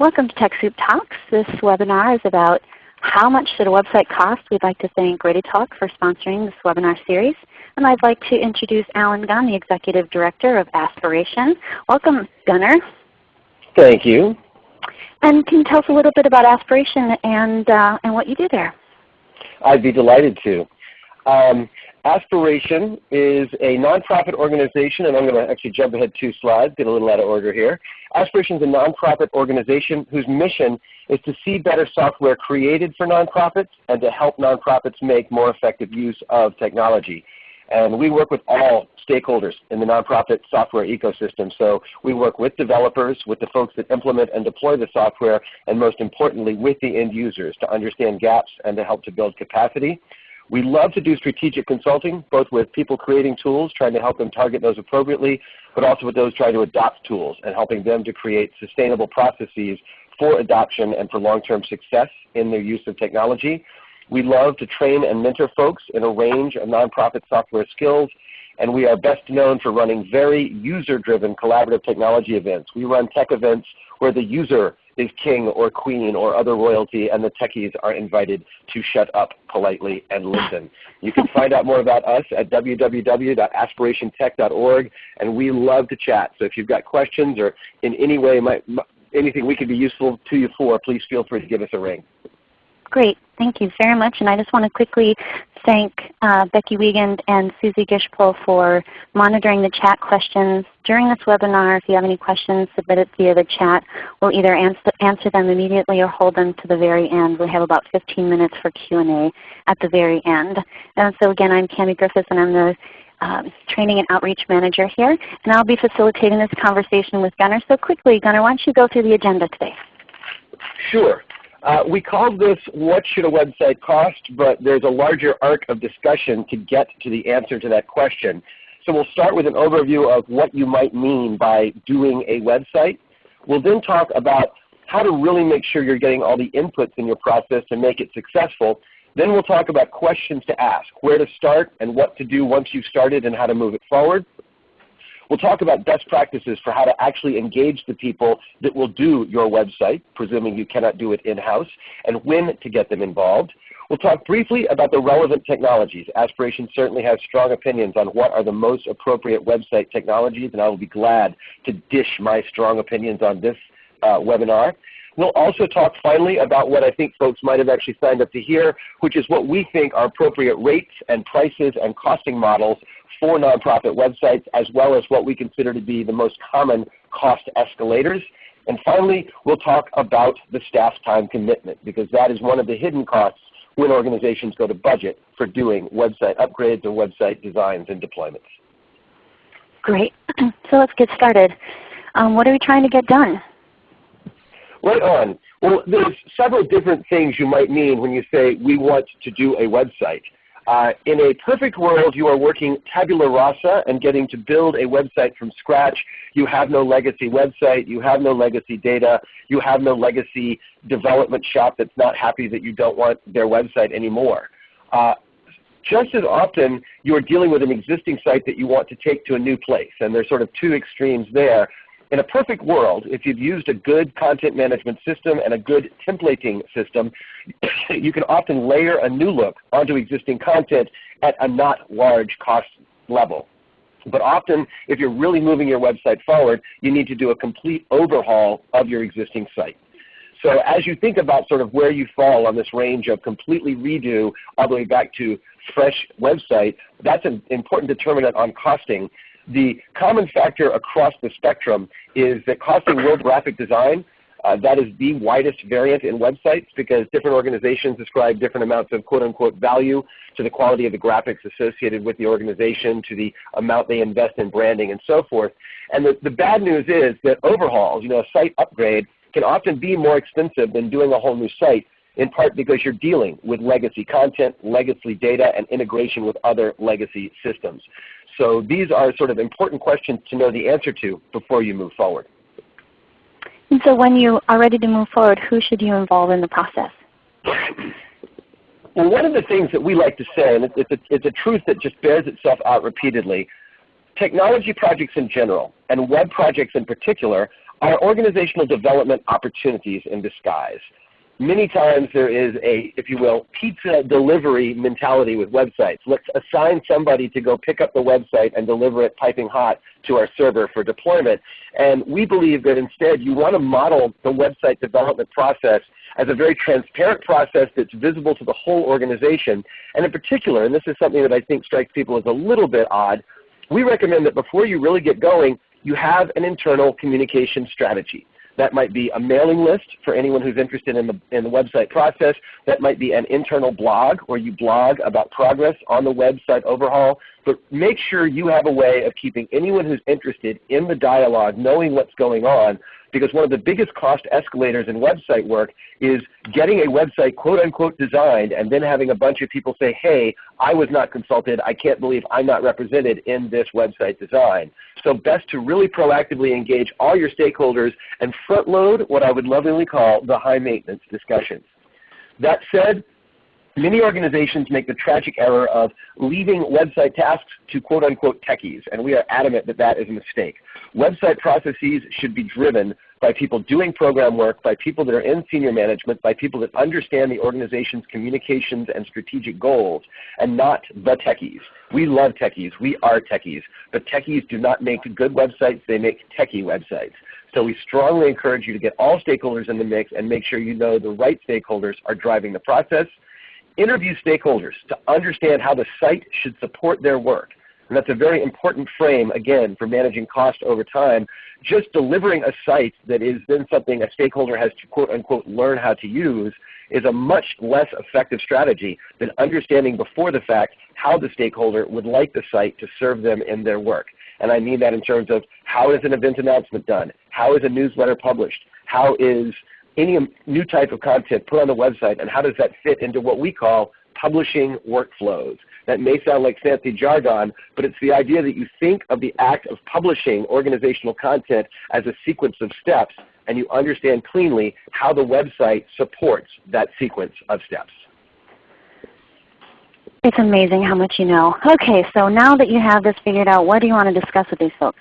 Welcome to TechSoup Talks. This webinar is about how much should a website cost? We'd like to thank ReadyTalk for sponsoring this webinar series. And I'd like to introduce Allen Gunn, the Executive Director of Aspiration. Welcome, Gunner. Thank you. And can you tell us a little bit about Aspiration and, uh, and what you do there? I'd be delighted to. Um, Aspiration is a nonprofit organization, and I'm going to actually jump ahead two slides, get a little out of order here. Aspiration is a nonprofit organization whose mission is to see better software created for nonprofits and to help nonprofits make more effective use of technology. And we work with all stakeholders in the nonprofit software ecosystem. So we work with developers, with the folks that implement and deploy the software, and most importantly with the end users to understand gaps and to help to build capacity. We love to do strategic consulting, both with people creating tools, trying to help them target those appropriately, but also with those trying to adopt tools and helping them to create sustainable processes for adoption and for long-term success in their use of technology. We love to train and mentor folks in a range of nonprofit software skills, and we are best known for running very user-driven collaborative technology events. We run tech events where the user is king or queen or other royalty and the techies are invited to shut up politely and listen. You can find out more about us at www.aspirationtech.org and we love to chat. So if you've got questions or in any way might, anything we could be useful to you for, please feel free to give us a ring. Great. Thank you very much. And I just want to quickly thank uh, Becky Wiegand and Susie Gishpel for monitoring the chat questions during this webinar. If you have any questions, submit it via the chat. We'll either answer, answer them immediately or hold them to the very end. We have about 15 minutes for Q&A at the very end. And so again, I'm Kami Griffiths and I'm the um, Training and Outreach Manager here. And I'll be facilitating this conversation with Gunner. So quickly, Gunner, why don't you go through the agenda today? Sure. Uh, we called this what should a website cost, but there's a larger arc of discussion to get to the answer to that question. So we'll start with an overview of what you might mean by doing a website. We'll then talk about how to really make sure you're getting all the inputs in your process to make it successful. Then we'll talk about questions to ask, where to start and what to do once you've started and how to move it forward. We'll talk about best practices for how to actually engage the people that will do your website, presuming you cannot do it in-house, and when to get them involved. We'll talk briefly about the relevant technologies. Aspiration certainly has strong opinions on what are the most appropriate website technologies, and I will be glad to dish my strong opinions on this uh, webinar. We'll also talk finally about what I think folks might have actually signed up to hear, which is what we think are appropriate rates and prices and costing models for nonprofit websites, as well as what we consider to be the most common cost escalators. And finally, we'll talk about the staff time commitment, because that is one of the hidden costs when organizations go to budget for doing website upgrades or website designs and deployments. Great. So let's get started. Um, what are we trying to get done? Right on. Well, there's several different things you might mean when you say we want to do a website. Uh, in a perfect world, you are working tabula rasa and getting to build a website from scratch. You have no legacy website. You have no legacy data. You have no legacy development shop that's not happy that you don't want their website anymore. Uh, just as often, you are dealing with an existing site that you want to take to a new place. And there's sort of two extremes there. In a perfect world, if you've used a good content management system and a good templating system, you can often layer a new look onto existing content at a not large cost level. But often, if you're really moving your website forward, you need to do a complete overhaul of your existing site. So as you think about sort of where you fall on this range of completely redo all the way back to fresh website, that's an important determinant on costing the common factor across the spectrum is that costing World Graphic Design, uh, that is the widest variant in websites because different organizations ascribe different amounts of quote unquote value to the quality of the graphics associated with the organization, to the amount they invest in branding and so forth. And the, the bad news is that overhauls, you know, a site upgrade can often be more expensive than doing a whole new site in part because you're dealing with legacy content, legacy data, and integration with other legacy systems. So these are sort of important questions to know the answer to before you move forward. And so when you are ready to move forward, who should you involve in the process? Well, one of the things that we like to say, and it's a, it's a truth that just bears itself out repeatedly, technology projects in general, and web projects in particular, are organizational development opportunities in disguise many times there is a, if you will, pizza delivery mentality with websites. Let's assign somebody to go pick up the website and deliver it piping hot to our server for deployment. And we believe that instead you want to model the website development process as a very transparent process that's visible to the whole organization. And in particular, and this is something that I think strikes people as a little bit odd, we recommend that before you really get going, you have an internal communication strategy. That might be a mailing list for anyone who's interested in the, in the website process. That might be an internal blog where you blog about progress on the website overhaul. But make sure you have a way of keeping anyone who's interested in the dialogue knowing what's going on because one of the biggest cost escalators in website work is getting a website quote unquote designed and then having a bunch of people say, hey, I was not consulted. I can't believe I'm not represented in this website design. So best to really proactively engage all your stakeholders and front load what I would lovingly call the high maintenance discussions. That said, Many organizations make the tragic error of leaving website tasks to quote unquote techies, and we are adamant that that is a mistake. Website processes should be driven by people doing program work, by people that are in senior management, by people that understand the organization's communications and strategic goals, and not the techies. We love techies. We are techies. But techies do not make good websites. They make techie websites. So we strongly encourage you to get all stakeholders in the mix and make sure you know the right stakeholders are driving the process. Interview stakeholders to understand how the site should support their work. And that's a very important frame, again, for managing cost over time. Just delivering a site that is then something a stakeholder has to quote unquote learn how to use is a much less effective strategy than understanding before the fact how the stakeholder would like the site to serve them in their work. And I mean that in terms of how is an event announcement done? How is a newsletter published? How is any new type of content put on the website and how does that fit into what we call publishing workflows? That may sound like fancy jargon, but it's the idea that you think of the act of publishing organizational content as a sequence of steps and you understand cleanly how the website supports that sequence of steps. It's amazing how much you know. Okay, so now that you have this figured out, what do you want to discuss with these folks?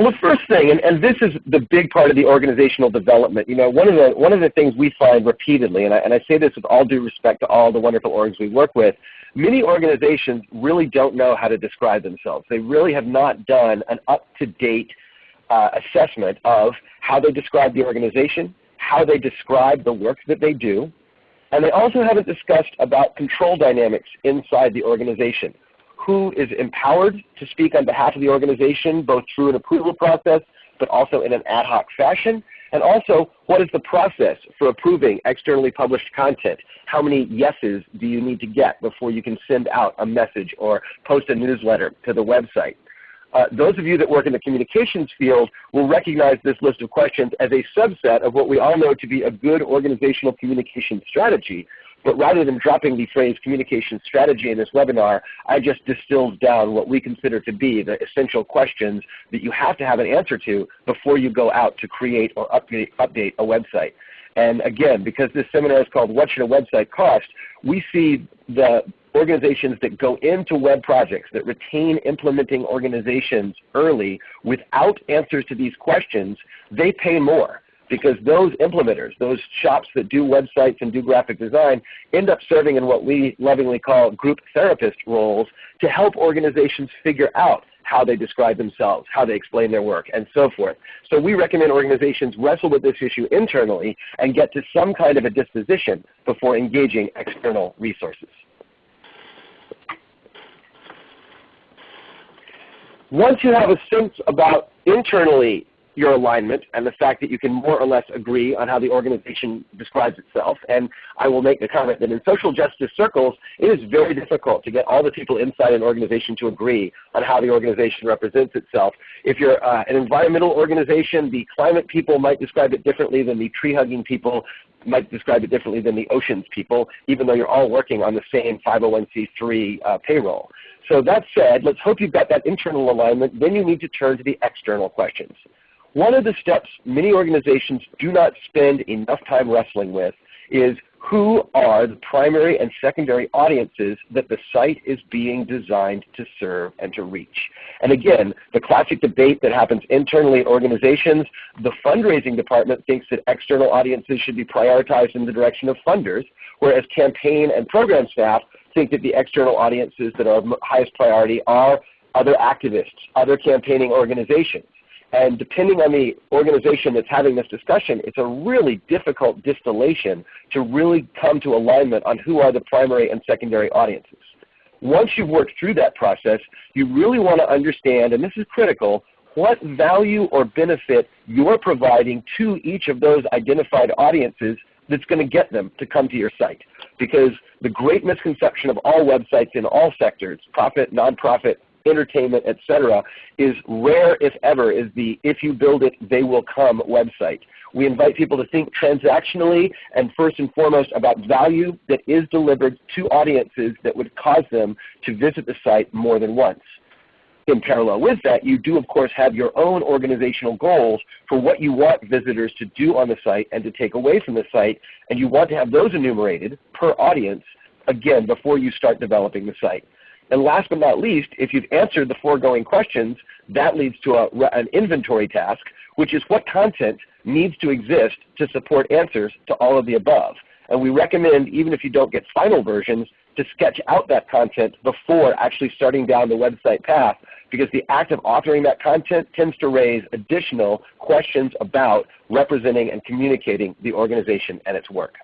Well, the first thing, and, and this is the big part of the organizational development, you know, one of the, one of the things we find repeatedly, and I, and I say this with all due respect to all the wonderful orgs we work with, many organizations really don't know how to describe themselves. They really have not done an up-to-date uh, assessment of how they describe the organization, how they describe the work that they do, and they also haven't discussed about control dynamics inside the organization. Who is empowered to speak on behalf of the organization both through an approval process but also in an ad hoc fashion? And also, what is the process for approving externally published content? How many yeses do you need to get before you can send out a message or post a newsletter to the website? Uh, those of you that work in the communications field will recognize this list of questions as a subset of what we all know to be a good organizational communication strategy. But rather than dropping the phrase communication strategy in this webinar, I just distilled down what we consider to be the essential questions that you have to have an answer to before you go out to create or update, update a website. And again, because this seminar is called What Should a Website Cost, we see the organizations that go into web projects, that retain implementing organizations early without answers to these questions, they pay more because those implementers, those shops that do websites and do graphic design end up serving in what we lovingly call group therapist roles to help organizations figure out how they describe themselves, how they explain their work, and so forth. So we recommend organizations wrestle with this issue internally and get to some kind of a disposition before engaging external resources. Once you have a sense about internally your alignment and the fact that you can more or less agree on how the organization describes itself. And I will make the comment that in social justice circles, it is very difficult to get all the people inside an organization to agree on how the organization represents itself. If you're uh, an environmental organization, the climate people might describe it differently than the tree-hugging people might describe it differently than the oceans people, even though you're all working on the same 501c3 uh, payroll. So that said, let's hope you've got that internal alignment. Then you need to turn to the external questions. One of the steps many organizations do not spend enough time wrestling with is who are the primary and secondary audiences that the site is being designed to serve and to reach. And again, the classic debate that happens internally at organizations, the fundraising department thinks that external audiences should be prioritized in the direction of funders, whereas campaign and program staff think that the external audiences that are of highest priority are other activists, other campaigning organizations. And depending on the organization that's having this discussion, it's a really difficult distillation to really come to alignment on who are the primary and secondary audiences. Once you've worked through that process, you really want to understand, and this is critical, what value or benefit you're providing to each of those identified audiences that's going to get them to come to your site. Because the great misconception of all websites in all sectors, profit, nonprofit, entertainment, etc., is rare if ever is the if you build it, they will come website. We invite people to think transactionally and first and foremost about value that is delivered to audiences that would cause them to visit the site more than once. In parallel with that, you do of course have your own organizational goals for what you want visitors to do on the site and to take away from the site, and you want to have those enumerated per audience, again, before you start developing the site. And last but not least, if you've answered the foregoing questions, that leads to a, an inventory task, which is what content needs to exist to support answers to all of the above. And we recommend, even if you don't get final versions, to sketch out that content before actually starting down the website path because the act of authoring that content tends to raise additional questions about representing and communicating the organization and its work.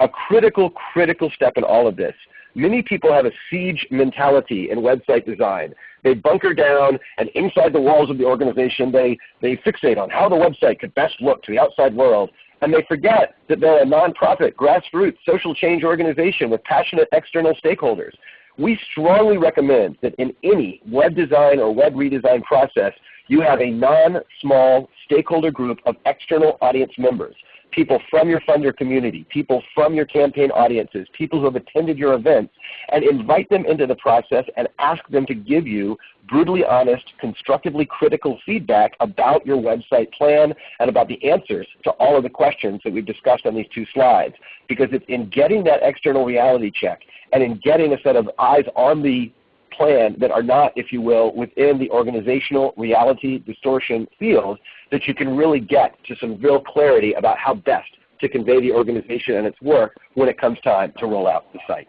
A critical, critical step in all of this Many people have a siege mentality in website design. They bunker down and inside the walls of the organization they, they fixate on how the website could best look to the outside world. And they forget that they're a nonprofit, grassroots, social change organization with passionate external stakeholders. We strongly recommend that in any web design or web redesign process, you have a non-small stakeholder group of external audience members people from your funder community, people from your campaign audiences, people who have attended your events, and invite them into the process and ask them to give you brutally honest, constructively critical feedback about your website plan and about the answers to all of the questions that we've discussed on these two slides. Because it's in getting that external reality check and in getting a set of eyes on the plan that are not, if you will, within the organizational reality distortion field that you can really get to some real clarity about how best to convey the organization and its work when it comes time to roll out the site.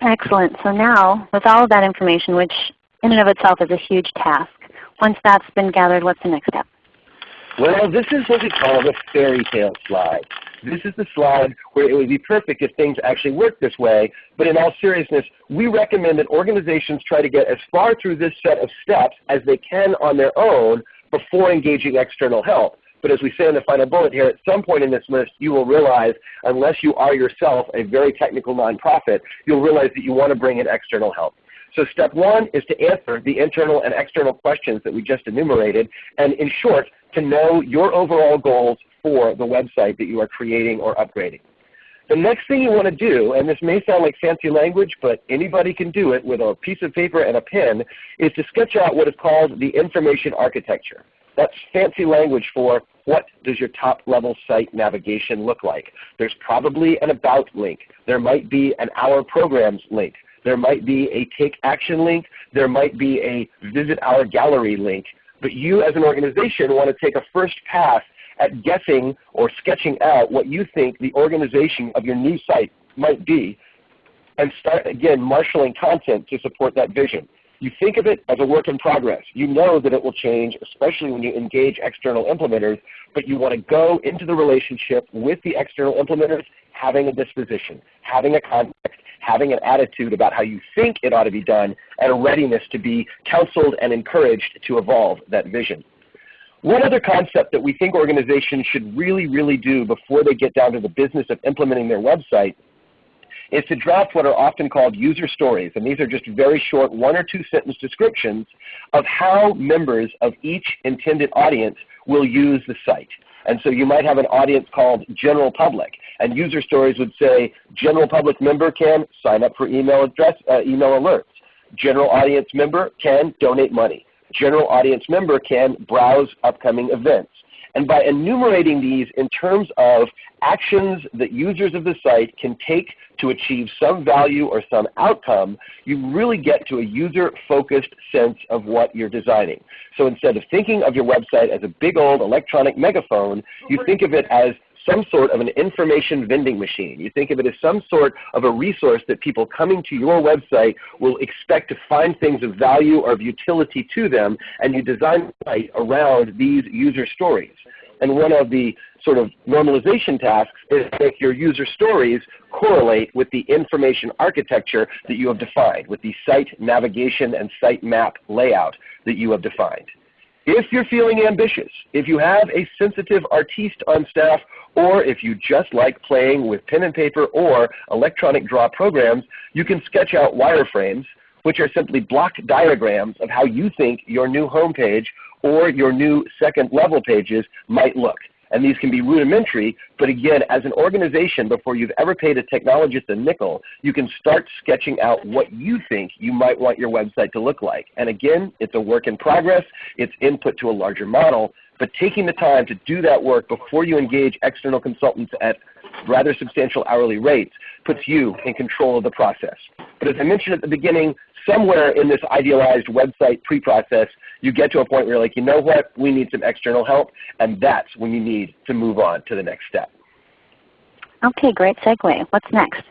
Excellent. So now, with all of that information, which in and of itself is a huge task, once that's been gathered, what's the next step? Well, this is what we call the fairy tale slide. This is the slide where it would be perfect if things actually worked this way, but in all seriousness, we recommend that organizations try to get as far through this set of steps as they can on their own before engaging external help. But as we say in the final bullet here, at some point in this list you will realize, unless you are yourself a very technical nonprofit, you'll realize that you want to bring in external help. So step one is to answer the internal and external questions that we just enumerated, and in short, to know your overall goals for the website that you are creating or upgrading. The next thing you want to do, and this may sound like fancy language, but anybody can do it with a piece of paper and a pen, is to sketch out what is called the information architecture. That's fancy language for what does your top level site navigation look like. There's probably an about link. There might be an our programs link. There might be a take action link. There might be a visit our gallery link. But you as an organization want to take a first pass at guessing or sketching out what you think the organization of your new site might be and start again marshaling content to support that vision. You think of it as a work in progress. You know that it will change, especially when you engage external implementers, but you want to go into the relationship with the external implementers having a disposition, having a context, having an attitude about how you think it ought to be done, and a readiness to be counseled and encouraged to evolve that vision. One other concept that we think organizations should really, really do before they get down to the business of implementing their website is to draft what are often called user stories. And these are just very short one or two sentence descriptions of how members of each intended audience will use the site. And so you might have an audience called general public. And user stories would say general public member can sign up for email, address, uh, email alerts. General audience member can donate money general audience member can browse upcoming events. And by enumerating these in terms of actions that users of the site can take to achieve some value or some outcome, you really get to a user-focused sense of what you're designing. So instead of thinking of your website as a big old electronic megaphone, you think of it as some sort of an information vending machine. You think of it as some sort of a resource that people coming to your website will expect to find things of value or of utility to them, and you design site around these user stories. And one of the sort of normalization tasks is to make your user stories correlate with the information architecture that you have defined, with the site navigation and site map layout that you have defined. If you're feeling ambitious, if you have a sensitive artiste on staff, or if you just like playing with pen and paper or electronic draw programs, you can sketch out wireframes, which are simply block diagrams of how you think your new homepage or your new second level pages might look. And these can be rudimentary, but again, as an organization, before you've ever paid a technologist a nickel, you can start sketching out what you think you might want your website to look like. And again, it's a work in progress. It's input to a larger model. But taking the time to do that work before you engage external consultants at rather substantial hourly rates puts you in control of the process. But as I mentioned at the beginning, somewhere in this idealized website pre-process, you get to a point where you're like, you know what, we need some external help, and that's when you need to move on to the next step. Okay, great segue. What's next?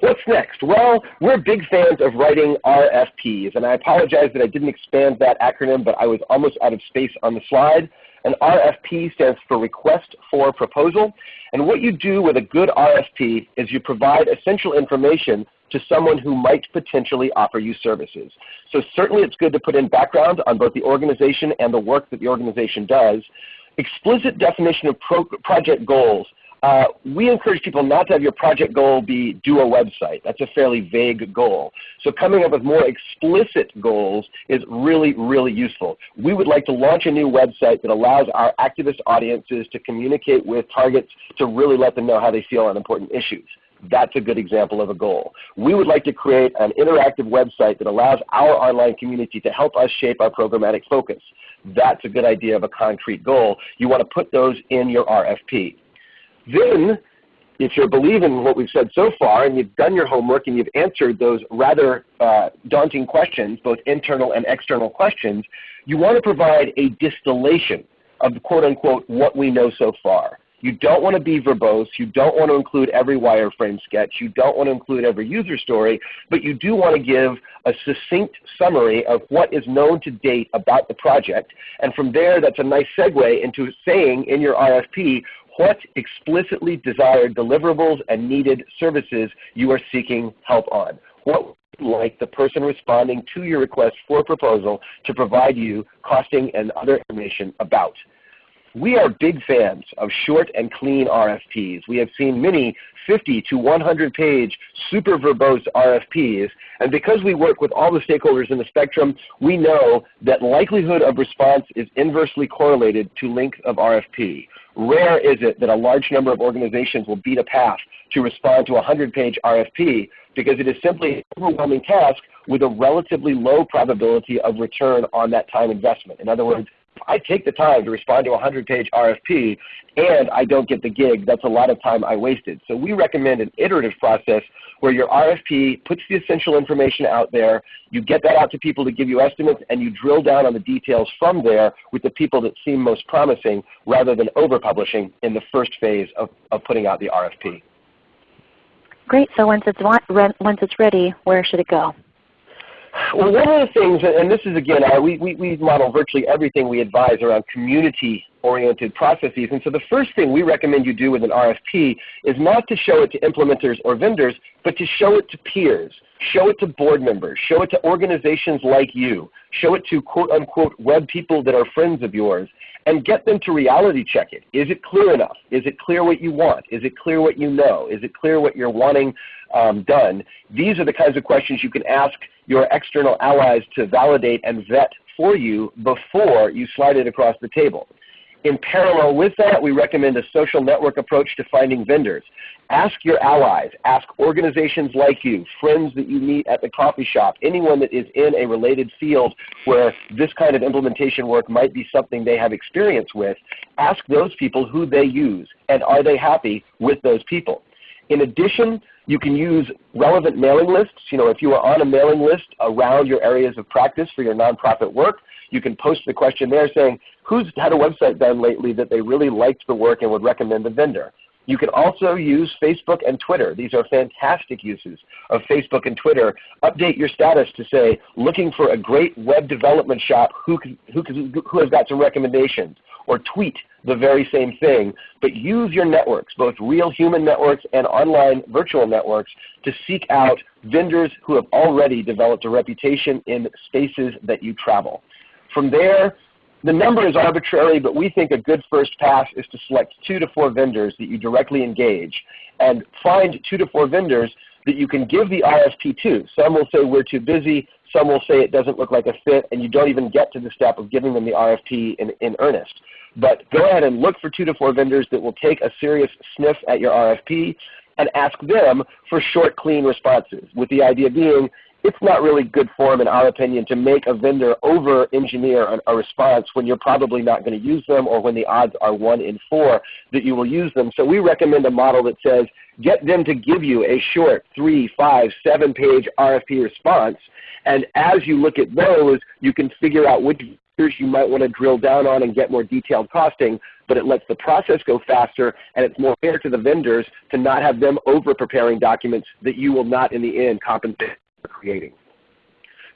What's next? Well, we're big fans of writing RFPs, and I apologize that I didn't expand that acronym, but I was almost out of space on the slide. An RFP stands for Request for Proposal. And what you do with a good RFP is you provide essential information to someone who might potentially offer you services. So certainly it's good to put in background on both the organization and the work that the organization does. Explicit definition of pro project goals. Uh, we encourage people not to have your project goal be do a website. That's a fairly vague goal. So coming up with more explicit goals is really, really useful. We would like to launch a new website that allows our activist audiences to communicate with targets to really let them know how they feel on important issues. That's a good example of a goal. We would like to create an interactive website that allows our online community to help us shape our programmatic focus. That's a good idea of a concrete goal. You want to put those in your RFP. Then, if you're believing what we've said so far and you've done your homework and you've answered those rather uh, daunting questions, both internal and external questions, you want to provide a distillation of the quote unquote what we know so far. You don't want to be verbose. You don't want to include every wireframe sketch. You don't want to include every user story, but you do want to give a succinct summary of what is known to date about the project. And from there, that's a nice segue into saying in your RFP what explicitly desired deliverables and needed services you are seeking help on. What would like the person responding to your request for proposal to provide you costing and other information about. We are big fans of short and clean RFPs. We have seen many 50 to 100 page super verbose RFPs. And because we work with all the stakeholders in the spectrum, we know that likelihood of response is inversely correlated to length of RFP. Rare is it that a large number of organizations will beat a path to respond to a 100-page RFP because it is simply an overwhelming task with a relatively low probability of return on that time investment. In other words, I take the time to respond to a 100-page RFP and I don't get the gig, that's a lot of time I wasted. So we recommend an iterative process where your RFP puts the essential information out there, you get that out to people to give you estimates, and you drill down on the details from there with the people that seem most promising rather than over-publishing in the first phase of, of putting out the RFP. Great. So once it's, once it's ready, where should it go? Well, one of the things, and this is again, uh, we, we, we model virtually everything we advise around community-oriented processes. And so the first thing we recommend you do with an RFP is not to show it to implementers or vendors, but to show it to peers. Show it to board members. Show it to organizations like you. Show it to quote unquote web people that are friends of yours and get them to reality check it. Is it clear enough? Is it clear what you want? Is it clear what you know? Is it clear what you're wanting um, done? These are the kinds of questions you can ask your external allies to validate and vet for you before you slide it across the table. In parallel with that, we recommend a social network approach to finding vendors. Ask your allies, ask organizations like you, friends that you meet at the coffee shop, anyone that is in a related field where this kind of implementation work might be something they have experience with. Ask those people who they use and are they happy with those people. In addition, you can use relevant mailing lists. You know, if you are on a mailing list around your areas of practice for your nonprofit work, you can post the question there saying, who's had a website done lately that they really liked the work and would recommend the vendor. You can also use Facebook and Twitter. These are fantastic uses of Facebook and Twitter. Update your status to say, looking for a great web development shop who, who, who has got some recommendations. Or tweet the very same thing, but use your networks, both real human networks and online virtual networks, to seek out vendors who have already developed a reputation in spaces that you travel. From there, the number is arbitrary, but we think a good first pass is to select two to four vendors that you directly engage and find two to four vendors that you can give the RFP to. Some will say we're too busy. Some will say it doesn't look like a fit, and you don't even get to the step of giving them the RFP in, in earnest. But go ahead and look for two to four vendors that will take a serious sniff at your RFP and ask them for short, clean responses, with the idea being it's not really good form in our opinion to make a vendor over-engineer a response when you're probably not going to use them or when the odds are 1 in 4 that you will use them. So we recommend a model that says get them to give you a short 3, 5, 7 page RFP response and as you look at those you can figure out which vendors you might want to drill down on and get more detailed costing but it lets the process go faster and it's more fair to the vendors to not have them over preparing documents that you will not in the end compensate creating.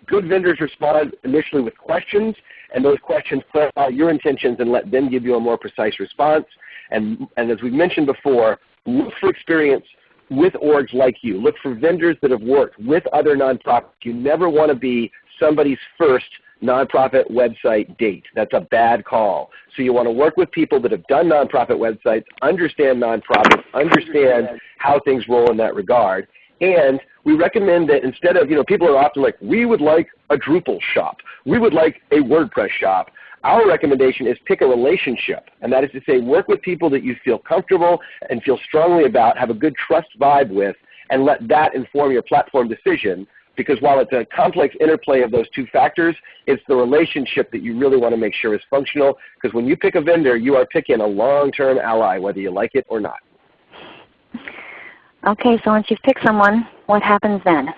Good vendors respond initially with questions, and those questions clarify your intentions and let them give you a more precise response. And, and as we mentioned before, look for experience with orgs like you. Look for vendors that have worked with other nonprofits. You never want to be somebody's first nonprofit website date. That's a bad call. So you want to work with people that have done nonprofit websites, understand nonprofits, understand how things roll in that regard, and we recommend that instead of, you know, people are often like, we would like a Drupal shop. We would like a WordPress shop. Our recommendation is pick a relationship, and that is to say work with people that you feel comfortable and feel strongly about, have a good trust vibe with, and let that inform your platform decision because while it's a complex interplay of those two factors, it's the relationship that you really want to make sure is functional because when you pick a vendor, you are picking a long-term ally whether you like it or not. Okay, so once you've picked someone, what happens then?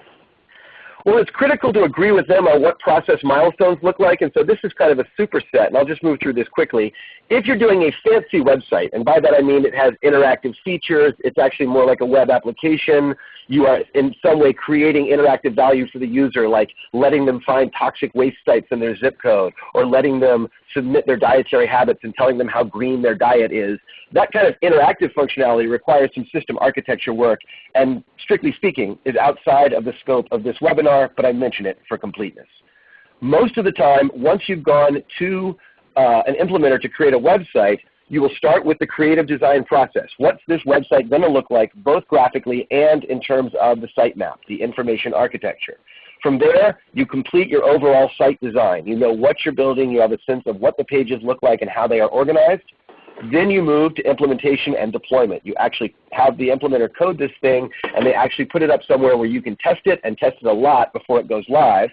Well, it's critical to agree with them on what process milestones look like, and so this is kind of a superset, and I'll just move through this quickly. If you're doing a fancy website, and by that I mean it has interactive features, it's actually more like a web application, you are in some way creating interactive value for the user, like letting them find toxic waste sites in their zip code, or letting them submit their dietary habits and telling them how green their diet is. That kind of interactive functionality requires some system architecture work, and strictly speaking, is outside of the scope of this webinar, but I mention it for completeness. Most of the time, once you've gone to uh, an implementer to create a website, you will start with the creative design process. What's this website going to look like both graphically and in terms of the sitemap, the information architecture. From there, you complete your overall site design. You know what you're building. You have a sense of what the pages look like and how they are organized. Then you move to implementation and deployment. You actually have the implementer code this thing, and they actually put it up somewhere where you can test it and test it a lot before it goes live.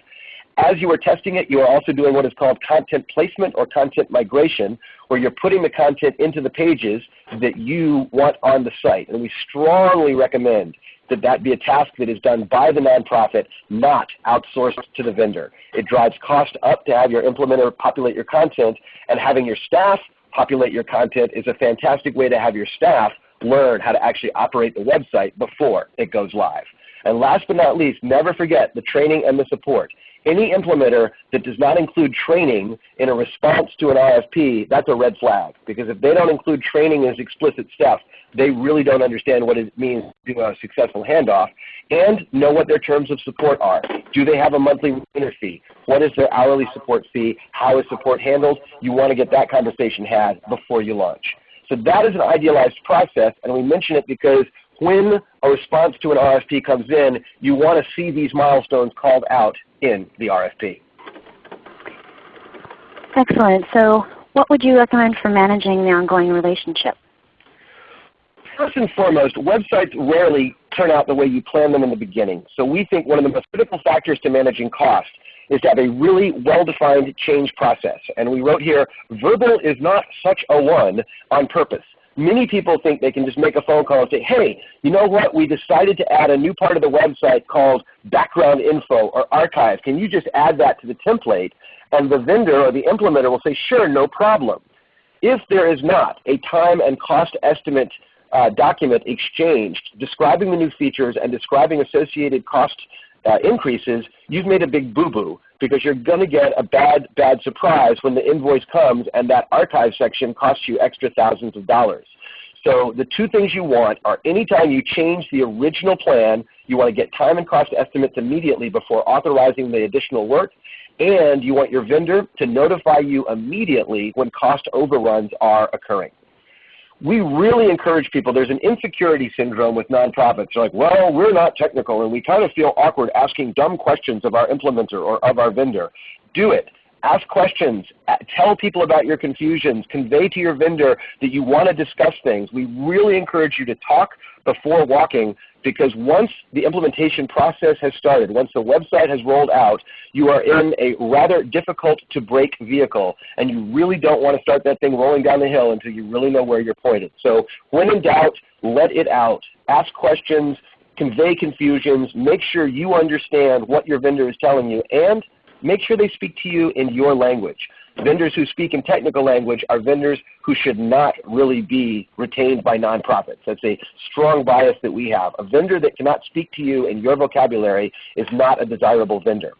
As you are testing it, you are also doing what is called content placement or content migration, where you're putting the content into the pages that you want on the site. And we strongly recommend that that be a task that is done by the nonprofit, not outsourced to the vendor. It drives cost up to have your implementer populate your content, and having your staff populate your content is a fantastic way to have your staff learn how to actually operate the website before it goes live. And last but not least, never forget the training and the support. Any implementer that does not include training in a response to an RFP, that's a red flag. Because if they don't include training as explicit stuff, they really don't understand what it means to do a successful handoff and know what their terms of support are. Do they have a monthly retainer fee? What is their hourly support fee? How is support handled? You want to get that conversation had before you launch. So that is an idealized process, and we mention it because when a response to an RFP comes in, you want to see these milestones called out in the RFP. Excellent. So what would you recommend for managing the ongoing relationship? First and foremost, websites rarely turn out the way you plan them in the beginning. So we think one of the most critical factors to managing cost is to have a really well-defined change process. And we wrote here, verbal is not such a one on purpose. Many people think they can just make a phone call and say, hey, you know what, we decided to add a new part of the website called background info or archive. Can you just add that to the template? And the vendor or the implementer will say, sure, no problem. If there is not a time and cost estimate uh, document exchanged describing the new features and describing associated cost uh, increases, you've made a big boo-boo because you're going to get a bad, bad surprise when the invoice comes and that archive section costs you extra thousands of dollars. So the two things you want are anytime you change the original plan, you want to get time and cost estimates immediately before authorizing the additional work, and you want your vendor to notify you immediately when cost overruns are occurring we really encourage people. There's an insecurity syndrome with nonprofits. They're like, well, we're not technical, and we kind of feel awkward asking dumb questions of our implementer or of our vendor. Do it. Ask questions. Tell people about your confusions. Convey to your vendor that you want to discuss things. We really encourage you to talk before walking because once the implementation process has started, once the website has rolled out, you are in a rather difficult to break vehicle and you really don't want to start that thing rolling down the hill until you really know where you're pointed. So when in doubt, let it out. Ask questions, convey confusions, make sure you understand what your vendor is telling you, and make sure they speak to you in your language. Vendors who speak in technical language are vendors who should not really be retained by nonprofits. That's a strong bias that we have. A vendor that cannot speak to you in your vocabulary is not a desirable vendor.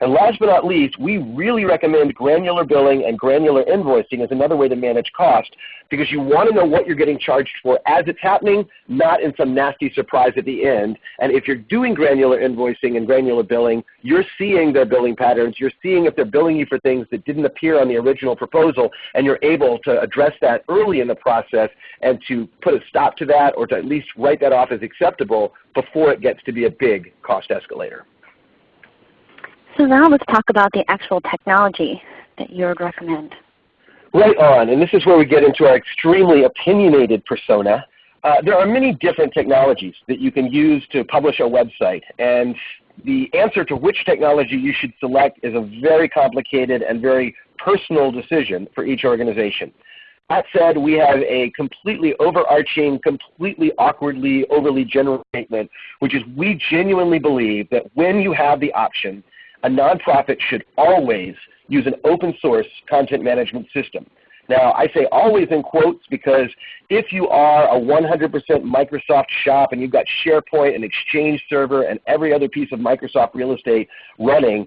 And last but not least, we really recommend granular billing and granular invoicing as another way to manage cost because you want to know what you're getting charged for as it's happening, not in some nasty surprise at the end. And if you're doing granular invoicing and granular billing, you're seeing their billing patterns. You're seeing if they're billing you for things that didn't appear on the original proposal, and you're able to address that early in the process and to put a stop to that or to at least write that off as acceptable before it gets to be a big cost escalator. So now let's talk about the actual technology that you would recommend. Right on, and this is where we get into our extremely opinionated persona. Uh, there are many different technologies that you can use to publish a website, and the answer to which technology you should select is a very complicated and very personal decision for each organization. That said, we have a completely overarching, completely awkwardly, overly general statement, which is we genuinely believe that when you have the option a nonprofit should always use an open source content management system. Now, I say always in quotes because if you are a 100% Microsoft shop and you've got SharePoint and Exchange Server and every other piece of Microsoft real estate running,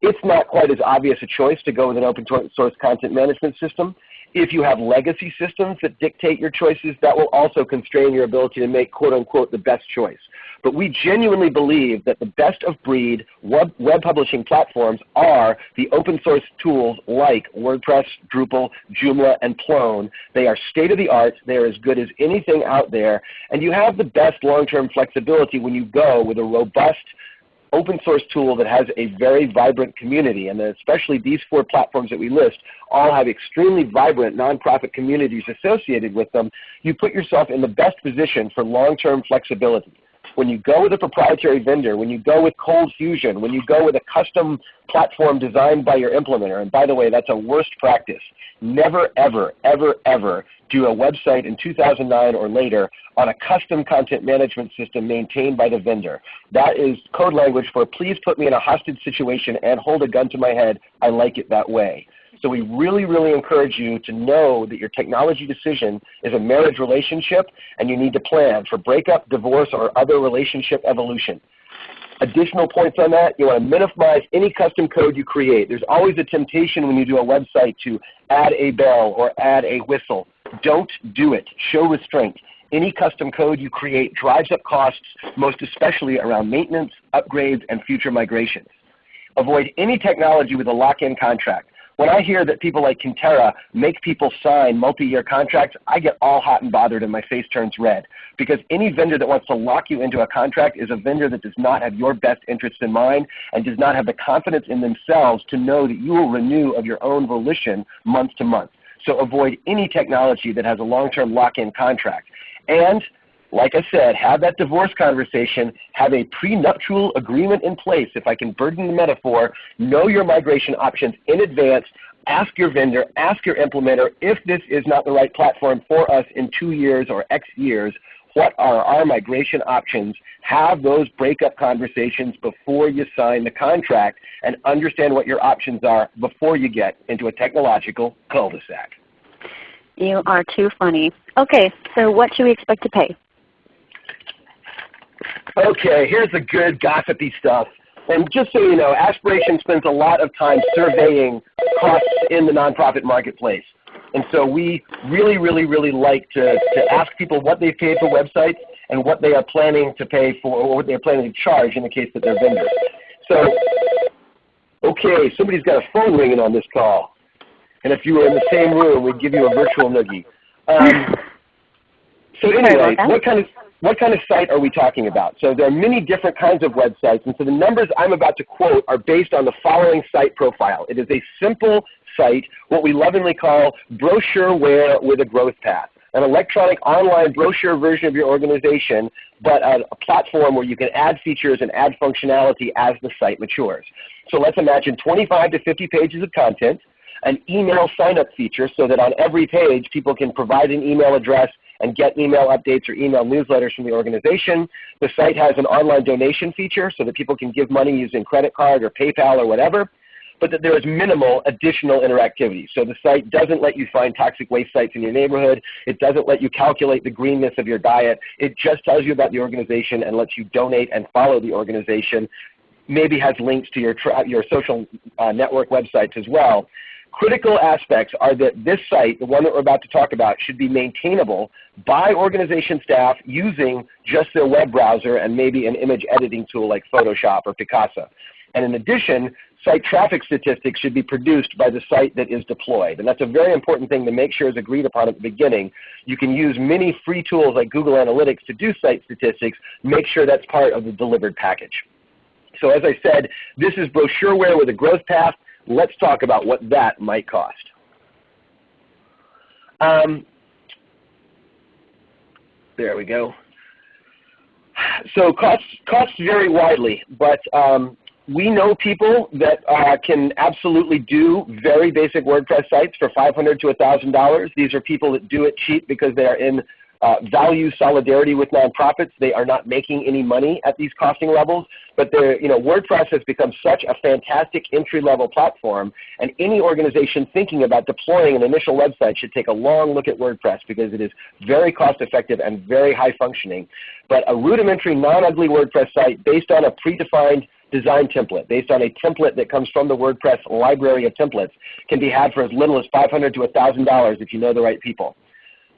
it's not quite as obvious a choice to go with an open source content management system. If you have legacy systems that dictate your choices, that will also constrain your ability to make quote unquote the best choice. But we genuinely believe that the best of breed web, web publishing platforms are the open source tools like WordPress, Drupal, Joomla, and Plone. They are state of the art. They are as good as anything out there. And you have the best long-term flexibility when you go with a robust open source tool that has a very vibrant community, and especially these four platforms that we list all have extremely vibrant nonprofit communities associated with them, you put yourself in the best position for long-term flexibility when you go with a proprietary vendor, when you go with Cold Fusion, when you go with a custom platform designed by your implementer, and by the way, that's a worst practice. Never, ever, ever, ever do a website in 2009 or later on a custom content management system maintained by the vendor. That is code language for please put me in a hostage situation and hold a gun to my head. I like it that way. So we really, really encourage you to know that your technology decision is a marriage relationship and you need to plan for breakup, divorce, or other relationship evolution. Additional points on that, you want to minimize any custom code you create. There's always a temptation when you do a website to add a bell or add a whistle. Don't do it. Show restraint. Any custom code you create drives up costs, most especially around maintenance, upgrades, and future migrations. Avoid any technology with a lock-in contract. When I hear that people like Kintera make people sign multi-year contracts, I get all hot and bothered and my face turns red. Because any vendor that wants to lock you into a contract is a vendor that does not have your best interests in mind and does not have the confidence in themselves to know that you will renew of your own volition month to month. So avoid any technology that has a long-term lock-in contract. And like I said, have that divorce conversation, have a prenuptial agreement in place, if I can burden the metaphor, know your migration options in advance, ask your vendor, ask your implementer, if this is not the right platform for us in two years or X years, what are our migration options? Have those breakup conversations before you sign the contract and understand what your options are before you get into a technological cul-de-sac. You are too funny. Okay, so what should we expect to pay? Okay, here's the good gossipy stuff. And just so you know, Aspiration spends a lot of time surveying costs in the nonprofit marketplace. And so we really, really, really like to, to ask people what they pay for websites and what they are planning to pay for, or what they're planning to charge in the case that they're vendors. So, okay, somebody's got a phone ringing on this call. And if you were in the same room, we'd give you a virtual noogie. Um, so anyway, what kind of what kind of site are we talking about? So there are many different kinds of websites, and so the numbers I'm about to quote are based on the following site profile. It is a simple site, what we lovingly call brochureware with a growth path an electronic online brochure version of your organization, but a, a, platform where you can add features and add functionality as the site matures. So let's imagine 25 to 50 pages of content, an email sign-up feature so that on every page people can provide an email address and get email updates or email newsletters from the organization. The site has an online donation feature so that people can give money using credit card or PayPal or whatever, but that there is minimal additional interactivity. So the site doesn't let you find toxic waste sites in your neighborhood. It doesn't let you calculate the greenness of your diet. It just tells you about the organization and lets you donate and follow the organization maybe has links to your, your social uh, network websites as well. Critical aspects are that this site, the one that we're about to talk about, should be maintainable by organization staff using just their web browser and maybe an image editing tool like Photoshop or Picasa. And in addition, site traffic statistics should be produced by the site that is deployed. And that's a very important thing to make sure is agreed upon at the beginning. You can use many free tools like Google Analytics to do site statistics. Make sure that's part of the delivered package. So as I said, this is brochureware with a growth path. Let's talk about what that might cost. Um, there we go. So costs, costs vary widely, but um, we know people that uh, can absolutely do very basic WordPress sites for 500 to $1,000. These are people that do it cheap because they are in uh, value solidarity with nonprofits. They are not making any money at these costing levels, but you know, WordPress has become such a fantastic entry-level platform, and any organization thinking about deploying an initial website should take a long look at WordPress because it is very cost-effective and very high-functioning. But a rudimentary, non-ugly WordPress site based on a predefined design template based on a template that comes from the WordPress library of templates can be had for as little as 500 to $1,000 if you know the right people.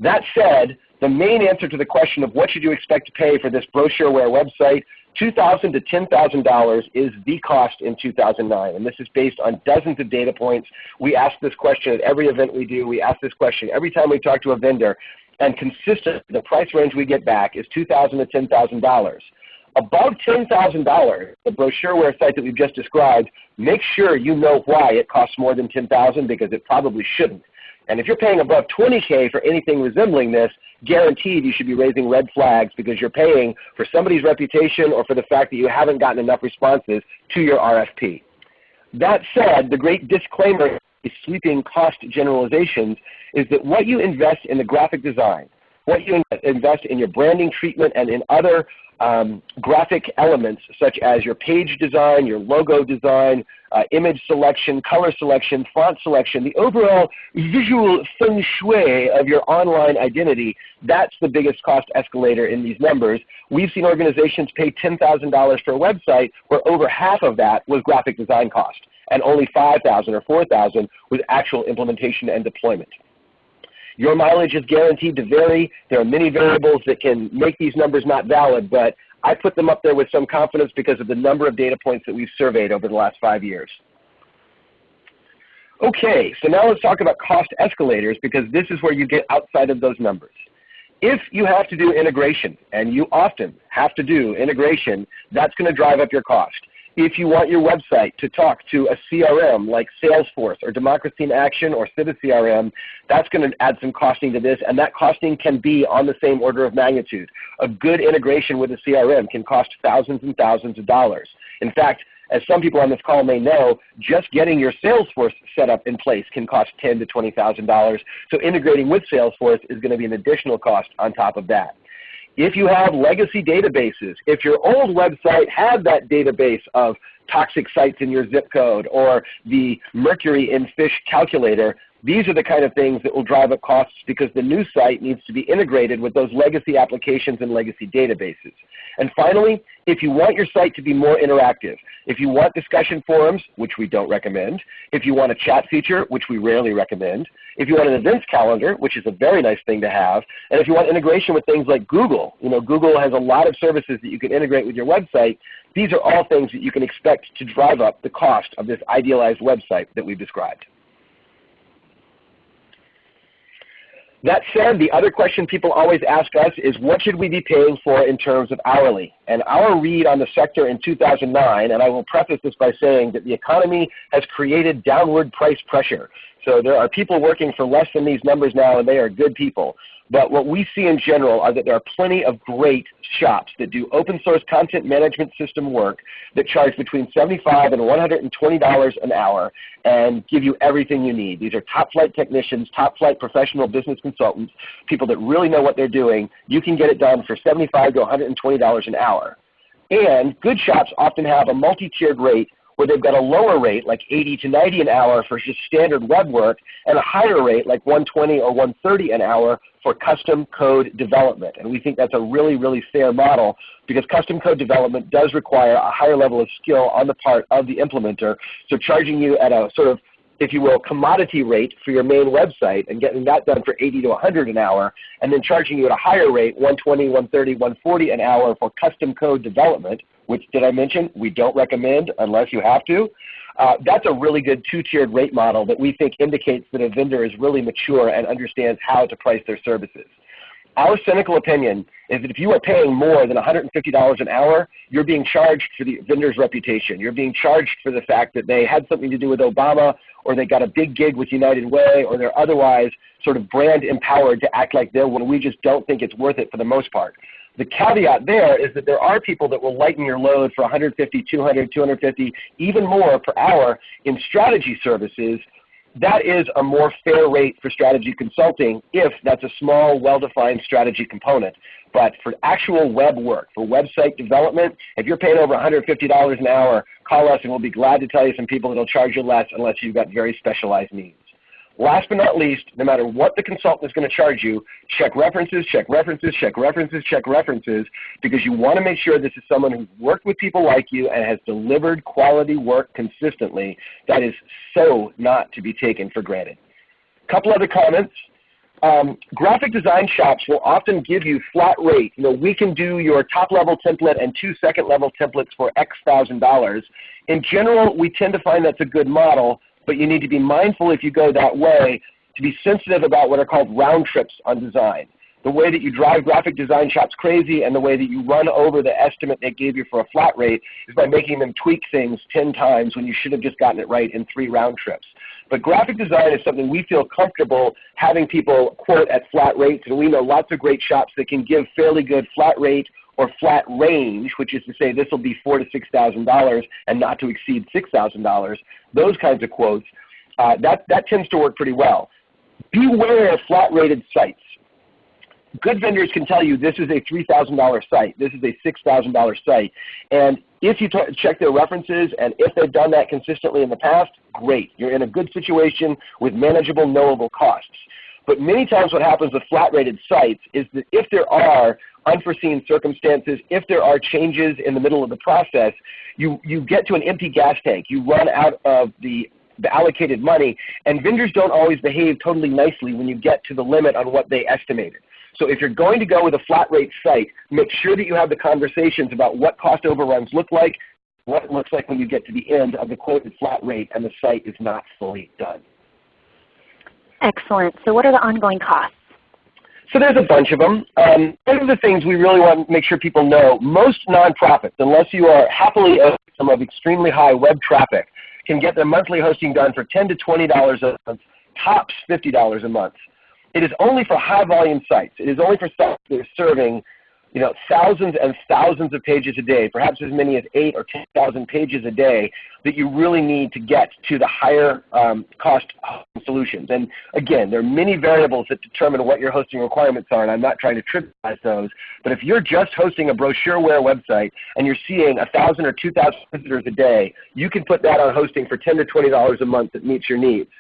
That said, the main answer to the question of what should you expect to pay for this brochureware website, $2,000 to $10,000 is the cost in 2009. And this is based on dozens of data points. We ask this question at every event we do. We ask this question every time we talk to a vendor. And consistent, the price range we get back is $2,000 to $10,000. Above $10,000, the brochureware site that we've just described, make sure you know why it costs more than $10,000 because it probably shouldn't. And if you're paying above 20K for anything resembling this, guaranteed you should be raising red flags because you're paying for somebody's reputation or for the fact that you haven't gotten enough responses to your RFP. That said, the great disclaimer is sweeping cost generalizations is that what you invest in the graphic design, what you invest in your branding treatment and in other um, graphic elements such as your page design, your logo design, uh, image selection, color selection, font selection, the overall visual feng shui of your online identity, that's the biggest cost escalator in these numbers. We've seen organizations pay $10,000 for a website where over half of that was graphic design cost and only 5000 or 4000 was actual implementation and deployment. Your mileage is guaranteed to vary. There are many variables that can make these numbers not valid, but I put them up there with some confidence because of the number of data points that we've surveyed over the last five years. Okay, so now let's talk about cost escalators because this is where you get outside of those numbers. If you have to do integration, and you often have to do integration, that's going to drive up your cost. If you want your website to talk to a CRM like Salesforce or Democracy in Action or CiviCRM, that's going to add some costing to this, and that costing can be on the same order of magnitude. A good integration with a CRM can cost thousands and thousands of dollars. In fact, as some people on this call may know, just getting your Salesforce set up in place can cost ten to $20,000. So integrating with Salesforce is going to be an additional cost on top of that. If you have legacy databases, if your old website had that database of toxic sites in your zip code or the mercury in fish calculator, these are the kind of things that will drive up costs because the new site needs to be integrated with those legacy applications and legacy databases. And finally, if you want your site to be more interactive, if you want discussion forums, which we don't recommend, if you want a chat feature, which we rarely recommend, if you want an events calendar, which is a very nice thing to have, and if you want integration with things like Google, you know, Google has a lot of services that you can integrate with your website, these are all things that you can expect to drive up the cost of this idealized website that we've described. That said, the other question people always ask us is what should we be paying for in terms of hourly? And our read on the sector in 2009, and I will preface this by saying that the economy has created downward price pressure. So there are people working for less than these numbers now and they are good people. But what we see in general are that there are plenty of great shops that do open source content management system work that charge between 75 and $120 an hour and give you everything you need. These are top flight technicians, top flight professional business consultants, people that really know what they're doing. You can get it done for 75 to $120 an hour. And good shops often have a multi-tiered rate where they've got a lower rate like 80 to 90 an hour for just standard web work and a higher rate like 120 or 130 an hour for custom code development. And we think that's a really, really fair model because custom code development does require a higher level of skill on the part of the implementer. So charging you at a sort of if you will, commodity rate for your main website and getting that done for 80 to 100 an hour, and then charging you at a higher rate, 120, 130, 140 an hour for custom code development, which did I mention we don't recommend unless you have to. Uh, that's a really good two-tiered rate model that we think indicates that a vendor is really mature and understands how to price their services. Our cynical opinion is that if you are paying more than $150 an hour, you're being charged for the vendor's reputation. You're being charged for the fact that they had something to do with Obama or they got a big gig with United Way or they're otherwise sort of brand empowered to act like they're when we just don't think it's worth it for the most part. The caveat there is that there are people that will lighten your load for 150, 200, 250, even more per hour in strategy services. That is a more fair rate for strategy consulting if that's a small, well-defined strategy component. But for actual web work, for website development, if you're paying over $150 an hour, call us and we'll be glad to tell you some people that will charge you less unless you've got very specialized needs. Last but not least, no matter what the consultant is going to charge you, check references, check references, check references, check references, because you want to make sure this is someone who's worked with people like you and has delivered quality work consistently. That is so not to be taken for granted. A couple other comments. Um, graphic design shops will often give you flat rate. You know, we can do your top level template and two second level templates for X thousand dollars. In general, we tend to find that's a good model, but you need to be mindful if you go that way to be sensitive about what are called round trips on design. The way that you drive graphic design shops crazy and the way that you run over the estimate they gave you for a flat rate is by making them tweak things 10 times when you should have just gotten it right in three round trips. But graphic design is something we feel comfortable having people quote at flat rates, and we know lots of great shops that can give fairly good flat rate or flat range, which is to say this will be four to six thousand dollars and not to exceed six thousand dollars. Those kinds of quotes, uh, that that tends to work pretty well. Beware of flat rated sites. Good vendors can tell you this is a $3,000 site, this is a $6,000 site. And if you check their references and if they've done that consistently in the past, great. You're in a good situation with manageable, knowable costs. But many times what happens with flat rated sites is that if there are unforeseen circumstances, if there are changes in the middle of the process, you, you get to an empty gas tank. You run out of the, the allocated money, and vendors don't always behave totally nicely when you get to the limit on what they estimated. So if you're going to go with a flat rate site, make sure that you have the conversations about what cost overruns look like, what it looks like when you get to the end of the quoted flat rate and the site is not fully done. Excellent. So what are the ongoing costs? So there's a bunch of them. Um, one of the things we really want to make sure people know, most nonprofits, unless you are happily system of extremely high web traffic can get their monthly hosting done for 10 to $20 a month, tops $50 a month. It is only for high volume sites. It is only for sites that are serving you know, thousands and thousands of pages a day, perhaps as many as eight or 10,000 pages a day that you really need to get to the higher um, cost solutions. And again, there are many variables that determine what your hosting requirements are, and I'm not trying to trivialize those. But if you're just hosting a brochureware website and you're seeing 1,000 or 2,000 visitors a day, you can put that on hosting for 10 to $20 a month that meets your needs.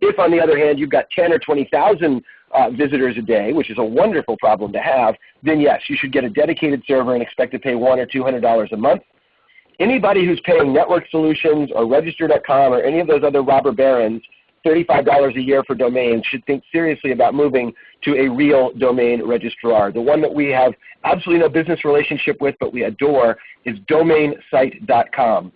If on the other hand you've got 10 or 20,000 uh, visitors a day, which is a wonderful problem to have, then yes, you should get a dedicated server and expect to pay one or $200 a month. Anybody who's paying Network Solutions or Register.com or any of those other robber barons $35 a year for domains should think seriously about moving to a real domain registrar. The one that we have absolutely no business relationship with but we adore is domainsite.com.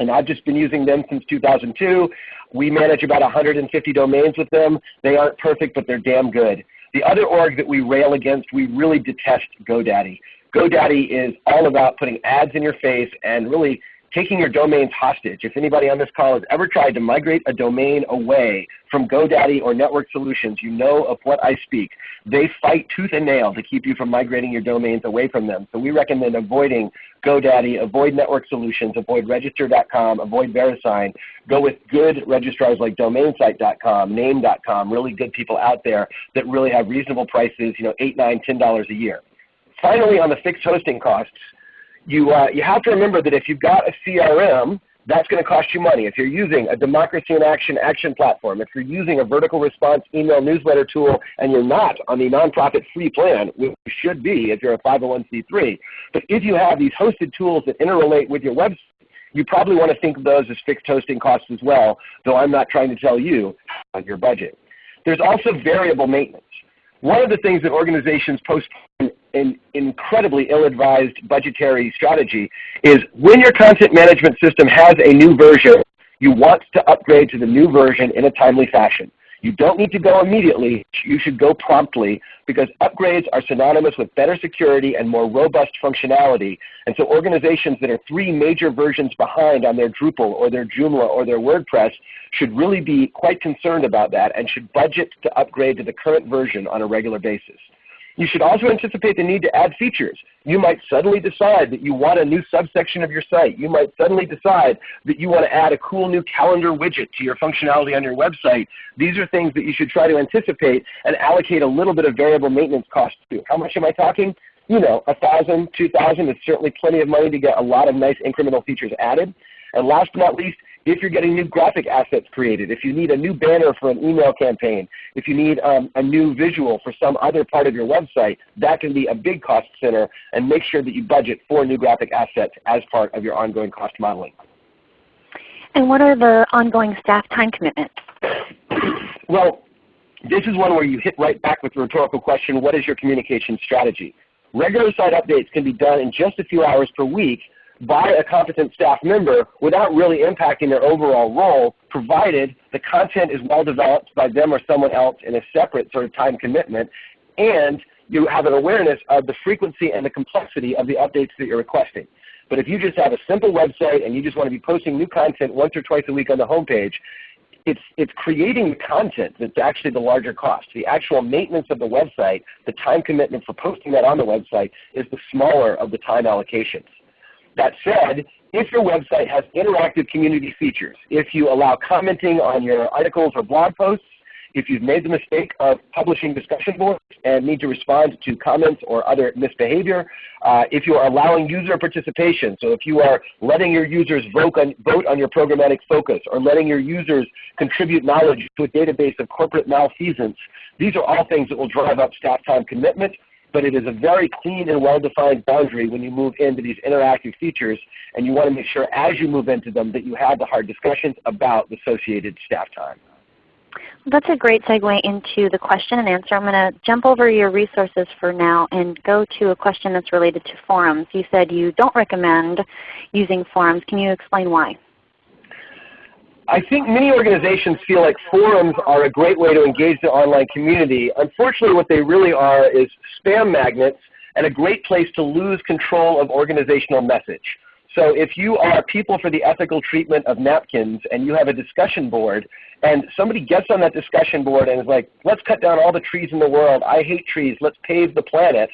And I've just been using them since 2002. We manage about 150 domains with them. They aren't perfect, but they're damn good. The other org that we rail against, we really detest GoDaddy. GoDaddy is all about putting ads in your face and really taking your domains hostage. If anybody on this call has ever tried to migrate a domain away from GoDaddy or Network Solutions, you know of what I speak. They fight tooth and nail to keep you from migrating your domains away from them. So we recommend avoiding GoDaddy, avoid Network Solutions, avoid Register.com, avoid VeriSign. Go with good registrars like DomainSite.com, Name.com, really good people out there that really have reasonable prices, you know, eight, nine, ten dollars a year. Finally, on the fixed hosting costs, you, uh, you have to remember that if you've got a CRM, that's going to cost you money. If you're using a democracy in action action platform, if you're using a vertical response email newsletter tool and you're not on the nonprofit free plan, which you should be if you're a 501c3, but if you have these hosted tools that interrelate with your website, you probably want to think of those as fixed hosting costs as well, though I'm not trying to tell you on your budget. There's also variable maintenance. One of the things that organizations postpone an incredibly ill-advised budgetary strategy is when your content management system has a new version, you want to upgrade to the new version in a timely fashion. You don't need to go immediately. You should go promptly because upgrades are synonymous with better security and more robust functionality. And so organizations that are three major versions behind on their Drupal or their Joomla or their WordPress should really be quite concerned about that and should budget to upgrade to the current version on a regular basis. You should also anticipate the need to add features. You might suddenly decide that you want a new subsection of your site. You might suddenly decide that you want to add a cool new calendar widget to your functionality on your website. These are things that you should try to anticipate and allocate a little bit of variable maintenance cost to. How much am I talking? You know, a thousand, two thousand is certainly plenty of money to get a lot of nice incremental features added. And last but not least, if you're getting new graphic assets created, if you need a new banner for an email campaign, if you need um, a new visual for some other part of your website, that can be a big cost center and make sure that you budget for new graphic assets as part of your ongoing cost modeling. And what are the ongoing staff time commitments? well, this is one where you hit right back with the rhetorical question, what is your communication strategy? Regular site updates can be done in just a few hours per week, by a competent staff member without really impacting their overall role, provided the content is well developed by them or someone else in a separate sort of time commitment, and you have an awareness of the frequency and the complexity of the updates that you're requesting. But if you just have a simple website and you just want to be posting new content once or twice a week on the homepage, it's, it's creating the content that's actually the larger cost. The actual maintenance of the website, the time commitment for posting that on the website is the smaller of the time allocations. That said, if your website has interactive community features, if you allow commenting on your articles or blog posts, if you've made the mistake of publishing discussion boards and need to respond to comments or other misbehavior, uh, if you are allowing user participation, so if you are letting your users vote on, vote on your programmatic focus or letting your users contribute knowledge to a database of corporate malfeasance, these are all things that will drive up staff time commitment but it is a very clean and well-defined boundary when you move into these interactive features, and you want to make sure as you move into them that you have the hard discussions about the associated staff time. That's a great segue into the question and answer. I'm going to jump over your resources for now and go to a question that's related to forums. You said you don't recommend using forums. Can you explain why? I think many organizations feel like forums are a great way to engage the online community. Unfortunately, what they really are is spam magnets and a great place to lose control of organizational message. So if you are people for the ethical treatment of napkins and you have a discussion board and somebody gets on that discussion board and is like, let's cut down all the trees in the world, I hate trees, let's pave the planet,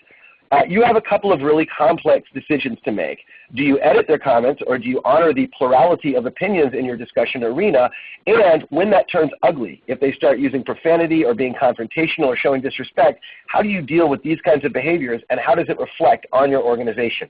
uh, you have a couple of really complex decisions to make. Do you edit their comments or do you honor the plurality of opinions in your discussion arena? And when that turns ugly, if they start using profanity or being confrontational or showing disrespect, how do you deal with these kinds of behaviors and how does it reflect on your organization?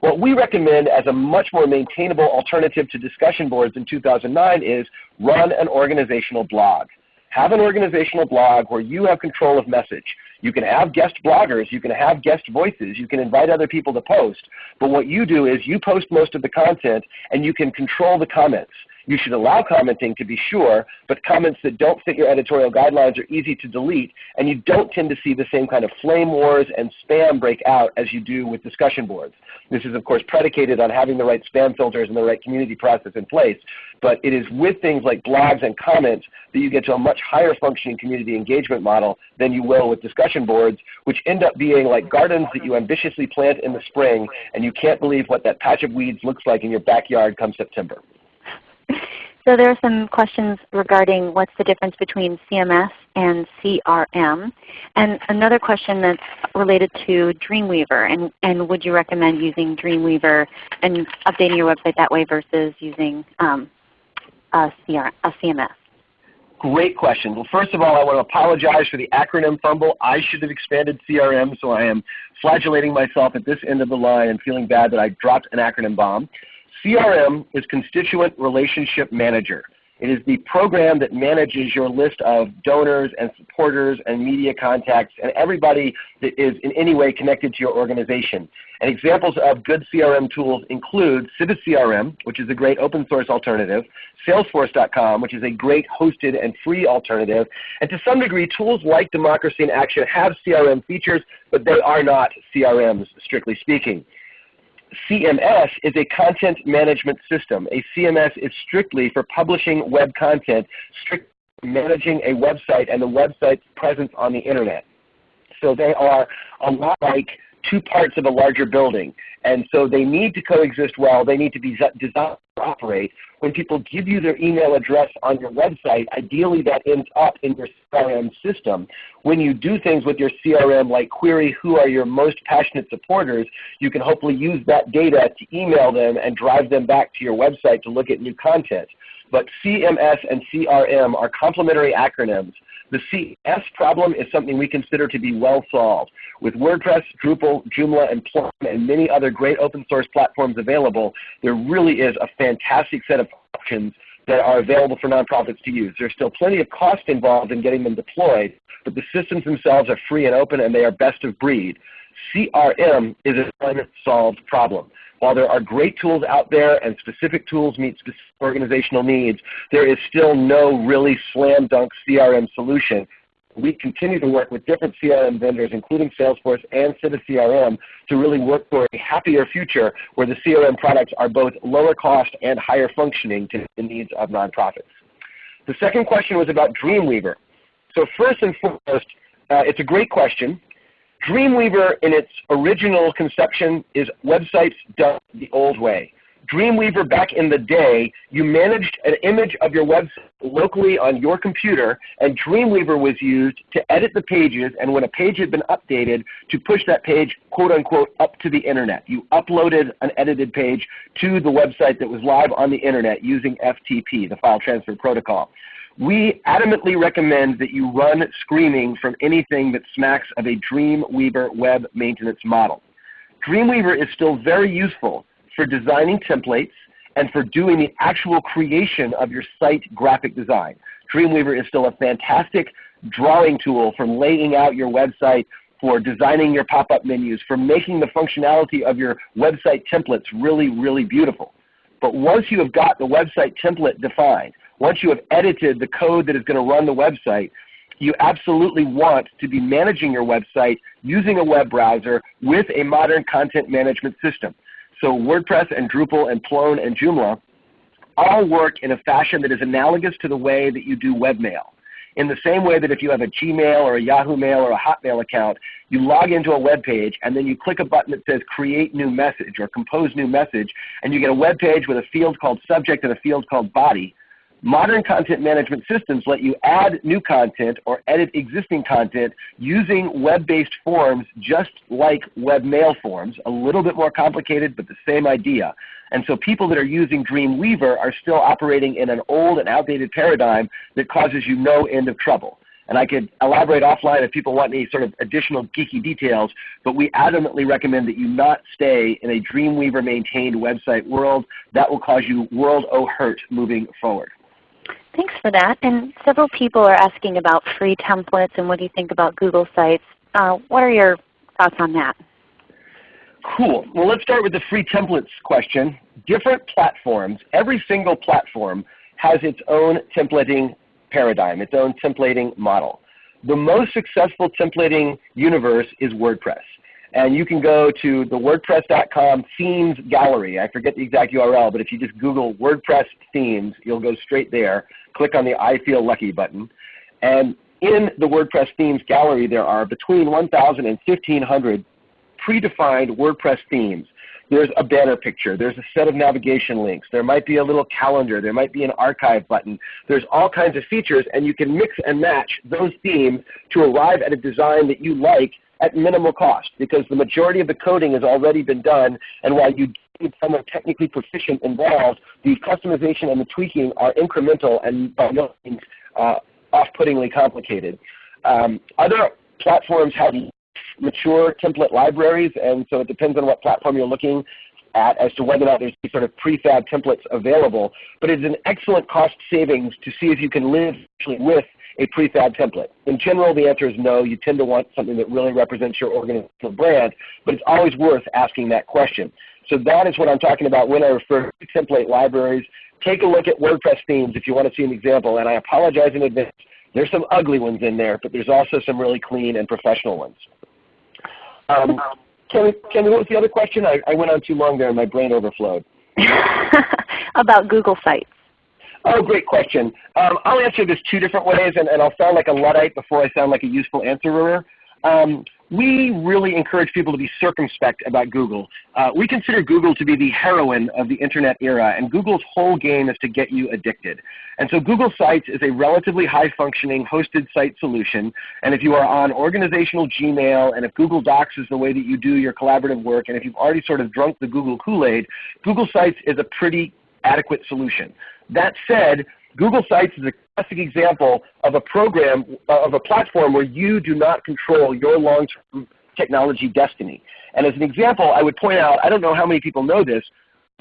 What we recommend as a much more maintainable alternative to discussion boards in 2009 is run an organizational blog. Have an organizational blog where you have control of message. You can have guest bloggers, you can have guest voices, you can invite other people to post, but what you do is you post most of the content and you can control the comments. You should allow commenting to be sure, but comments that don't fit your editorial guidelines are easy to delete, and you don't tend to see the same kind of flame wars and spam break out as you do with discussion boards. This is of course predicated on having the right spam filters and the right community process in place, but it is with things like blogs and comments that you get to a much higher functioning community engagement model than you will with discussion boards, which end up being like gardens that you ambitiously plant in the spring, and you can't believe what that patch of weeds looks like in your backyard come September. So there are some questions regarding what's the difference between CMS and CRM. And another question that's related to Dreamweaver, and, and would you recommend using Dreamweaver and updating your website that way versus using um, a, CR, a CMS? Great question. Well, first of all, I want to apologize for the acronym fumble. I should have expanded CRM, so I am flagellating myself at this end of the line and feeling bad that I dropped an acronym bomb. CRM is Constituent Relationship Manager. It is the program that manages your list of donors and supporters and media contacts and everybody that is in any way connected to your organization. And examples of good CRM tools include CiviCRM, which is a great open source alternative, Salesforce.com, which is a great hosted and free alternative, and to some degree tools like Democracy in Action have CRM features, but they are not CRMs strictly speaking. CMS is a content management system. A CMS is strictly for publishing web content, strictly managing a website and the website's presence on the Internet. So they are a lot like two parts of a larger building. And so they need to coexist well. They need to be designed to operate. When people give you their email address on your website, ideally that ends up in your CRM system. When you do things with your CRM like query who are your most passionate supporters, you can hopefully use that data to email them and drive them back to your website to look at new content. But CMS and CRM are complementary acronyms the CS problem is something we consider to be well solved. With WordPress, Drupal, Joomla, and Plone, and many other great open source platforms available, there really is a fantastic set of options that are available for nonprofits to use. There's still plenty of cost involved in getting them deployed, but the systems themselves are free and open and they are best of breed. CRM is an unsolved problem. While there are great tools out there and specific tools meet specific organizational needs, there is still no really slam dunk CRM solution. We continue to work with different CRM vendors, including Salesforce and CiviCRM, to really work for a happier future where the CRM products are both lower cost and higher functioning to the needs of nonprofits. The second question was about Dreamweaver. So first and foremost, uh, it's a great question. Dreamweaver in its original conception is websites done the old way. Dreamweaver back in the day, you managed an image of your website locally on your computer, and Dreamweaver was used to edit the pages, and when a page had been updated, to push that page, quote unquote, up to the Internet. You uploaded an edited page to the website that was live on the Internet using FTP, the File Transfer Protocol. We adamantly recommend that you run screening from anything that smacks of a Dreamweaver web maintenance model. Dreamweaver is still very useful for designing templates and for doing the actual creation of your site graphic design. Dreamweaver is still a fantastic drawing tool for laying out your website, for designing your pop-up menus, for making the functionality of your website templates really, really beautiful. But once you have got the website template defined, once you have edited the code that is going to run the website, you absolutely want to be managing your website using a web browser with a modern content management system. So WordPress and Drupal and Plone and Joomla all work in a fashion that is analogous to the way that you do webmail. in the same way that if you have a Gmail or a Yahoo Mail or a Hotmail account, you log into a web page and then you click a button that says create new message or compose new message and you get a web page with a field called subject and a field called body. Modern content management systems let you add new content or edit existing content using web-based forms just like webmail forms, a little bit more complicated but the same idea. And so people that are using Dreamweaver are still operating in an old and outdated paradigm that causes you no end of trouble. And I could elaborate offline if people want any sort of additional geeky details, but we adamantly recommend that you not stay in a Dreamweaver maintained website world. That will cause you world o hurt moving forward. Thanks for that. And several people are asking about free templates and what do you think about Google Sites. Uh, what are your thoughts on that? Cool. Well, let's start with the free templates question. Different platforms, every single platform has its own templating paradigm, its own templating model. The most successful templating universe is WordPress. And you can go to the WordPress.com themes gallery. I forget the exact URL, but if you just Google WordPress themes, you'll go straight there. Click on the I Feel Lucky button. And in the WordPress themes gallery, there are between 1,000 and 1,500 predefined WordPress themes. There's a banner picture. There's a set of navigation links. There might be a little calendar. There might be an archive button. There's all kinds of features, and you can mix and match those themes to arrive at a design that you like at minimal cost because the majority of the coding has already been done and while you need someone technically proficient involved, the customization and the tweaking are incremental and by no means uh, off-puttingly complicated. Um, other platforms have mature template libraries and so it depends on what platform you're looking at as to whether or not there's sort of prefab templates available. But it's an excellent cost savings to see if you can live with a prefab template? In general, the answer is no. You tend to want something that really represents your organizational brand, but it's always worth asking that question. So that is what I'm talking about when I refer to template libraries. Take a look at WordPress themes if you want to see an example, and I apologize in advance. There's some ugly ones in there, but there's also some really clean and professional ones. Um, Kenny, Kenny, what was the other question? I, I went on too long there and my brain overflowed. About Google Sites. Oh, great question. Um, I'll answer this two different ways, and, and, I'll sound like a Luddite before I sound like a useful answerer. Um, we really encourage people to be circumspect about Google. Uh, we consider Google to be the heroin of the Internet era, and Google's whole game is to get you addicted. And so Google Sites is a relatively high-functioning hosted site solution, and if you are on organizational Gmail, and if Google Docs is the way that you do your collaborative work, and if you've already sort of drunk the Google Kool-Aid, Google Sites is a pretty adequate solution. That said, Google Sites is a classic example of a program, of a platform where you do not control your long-term technology destiny. And as an example, I would point out, I don't know how many people know this,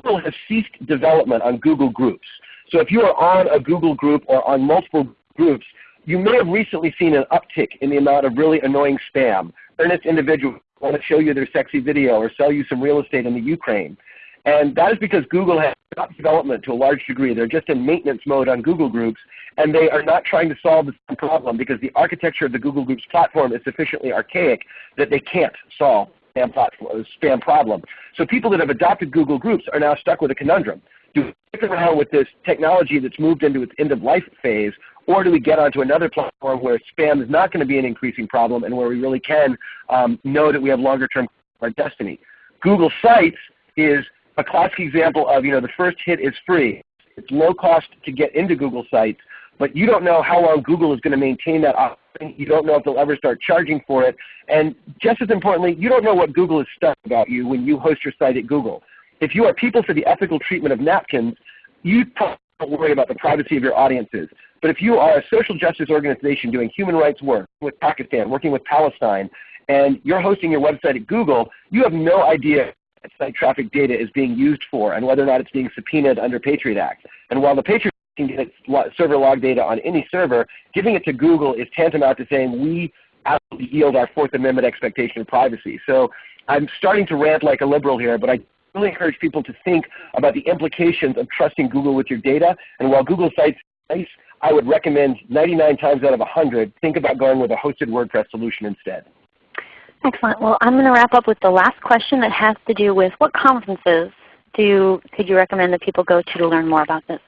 Google has ceased development on Google Groups. So if you are on a Google group or on multiple groups, you may have recently seen an uptick in the amount of really annoying spam. Earnest individuals want to show you their sexy video or sell you some real estate in the Ukraine. And that is because Google has stopped development to a large degree. They're just in maintenance mode on Google Groups, and they are not trying to solve the problem because the architecture of the Google Groups platform is sufficiently archaic that they can't solve spam, spam problem. So people that have adopted Google Groups are now stuck with a conundrum. Do we stick around with this technology that's moved into its end-of-life phase, or do we get onto another platform where spam is not going to be an increasing problem and where we really can um, know that we have longer-term our destiny? Google Sites is a classic example of, you know, the first hit is free. It's low cost to get into Google Sites, but you don't know how long Google is going to maintain that offering. You don't know if they'll ever start charging for it. And just as importantly, you don't know what Google is stuck about you when you host your site at Google. If you are people for the ethical treatment of napkins, you probably don't worry about the privacy of your audiences. But if you are a social justice organization doing human rights work with Pakistan, working with Palestine, and you're hosting your website at Google, you have no idea site traffic data is being used for and whether or not it's being subpoenaed under Patriot Act. And while the Patriot Act can get server log data on any server, giving it to Google is tantamount to saying we absolutely yield our Fourth Amendment expectation of privacy. So I'm starting to rant like a liberal here, but I really encourage people to think about the implications of trusting Google with your data. And while Google Sites nice, I would recommend 99 times out of 100, think about going with a hosted WordPress solution instead. Excellent. Well, I'm going to wrap up with the last question that has to do with what conferences do could you recommend that people go to to learn more about this?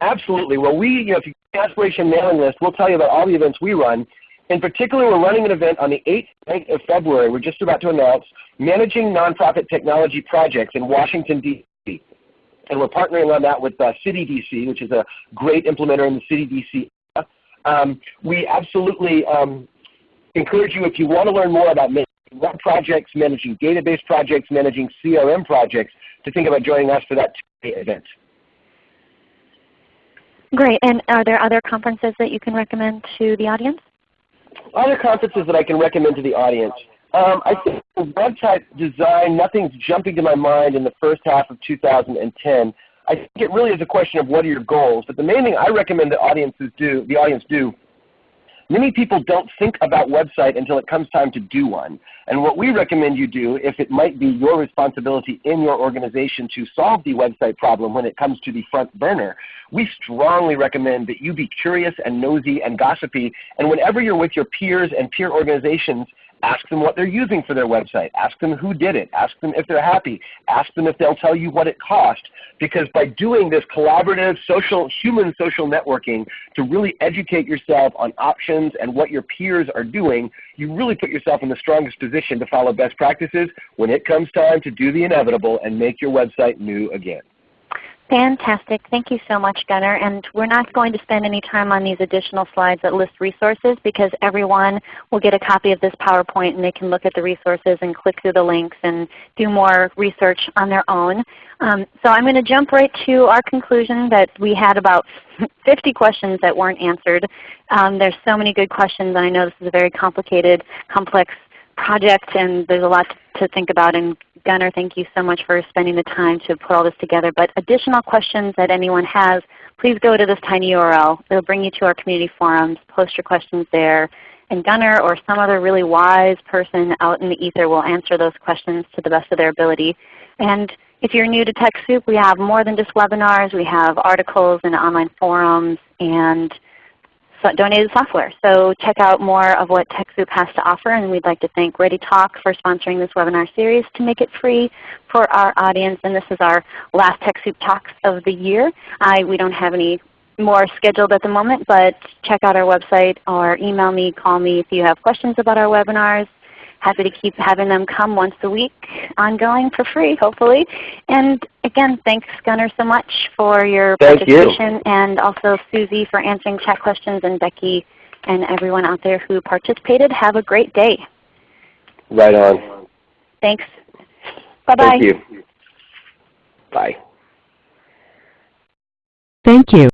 Absolutely. Well, we, you know, if you get Aspiration mailing list, we'll tell you about all the events we run. In particular, we're running an event on the 8th night of February. We're just about to announce Managing Nonprofit Technology Projects in Washington, D.C. And we're partnering on that with uh, City DC, which is a great implementer in the City DC. Um, we absolutely um, encourage you, if you want to learn more about managing web projects, managing database projects, managing CRM projects, to think about joining us for that event. Great. And are there other conferences that you can recommend to the audience? Other conferences that I can recommend to the audience. Um, I think website design, nothing's jumping to my mind in the first half of 2010. I think it really is a question of what are your goals. But the main thing I recommend that audiences do, the audience do Many people don't think about website until it comes time to do one. And what we recommend you do, if it might be your responsibility in your organization to solve the website problem when it comes to the front burner, we strongly recommend that you be curious and nosy and gossipy. And whenever you're with your peers and peer organizations, Ask them what they're using for their website. Ask them who did it. Ask them if they're happy. Ask them if they'll tell you what it cost. Because by doing this collaborative social, human social networking to really educate yourself on options and what your peers are doing, you really put yourself in the strongest position to follow best practices when it comes time to do the inevitable and make your website new again. Fantastic. Thank you so much, Gunner. And we're not going to spend any time on these additional slides that list resources because everyone will get a copy of this PowerPoint and they can look at the resources and click through the links and do more research on their own. Um, so I'm going to jump right to our conclusion that we had about 50 questions that weren't answered. Um, there's so many good questions and I know this is a very complicated, complex project and there's a lot to think about and Gunner, thank you so much for spending the time to put all this together. But additional questions that anyone has, please go to this tiny URL. It will bring you to our community forums. Post your questions there. And Gunner or some other really wise person out in the ether will answer those questions to the best of their ability. And if you're new to TechSoup, we have more than just webinars. We have articles and online forums and donated software. So check out more of what TechSoup has to offer and we'd like to thank ReadyTalk for sponsoring this webinar series to make it free for our audience. And this is our last TechSoup Talks of the year. I, we don't have any more scheduled at the moment, but check out our website or email me, call me if you have questions about our webinars. Happy to keep having them come once a week ongoing for free hopefully. And again, thanks Gunner so much for your Thank participation you. and also Susie for answering chat questions and Becky and everyone out there who participated. Have a great day. Right on. Thanks. Bye-bye. Thank you. Bye. Thank you.